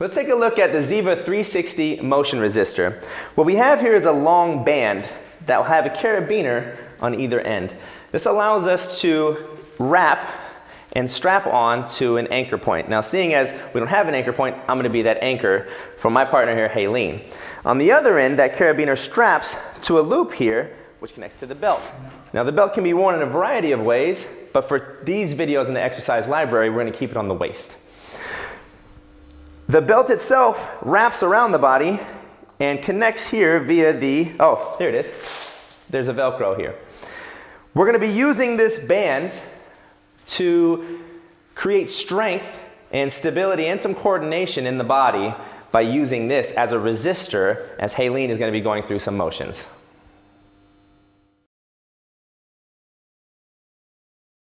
Let's take a look at the Ziva 360 motion resistor. What we have here is a long band that will have a carabiner on either end. This allows us to wrap and strap on to an anchor point. Now seeing as we don't have an anchor point, I'm gonna be that anchor for my partner here, Haleen. On the other end, that carabiner straps to a loop here, which connects to the belt. Now the belt can be worn in a variety of ways, but for these videos in the exercise library, we're gonna keep it on the waist. The belt itself wraps around the body and connects here via the, oh, there it is. There's a Velcro here. We're gonna be using this band to create strength and stability and some coordination in the body by using this as a resistor as Haleen is gonna be going through some motions.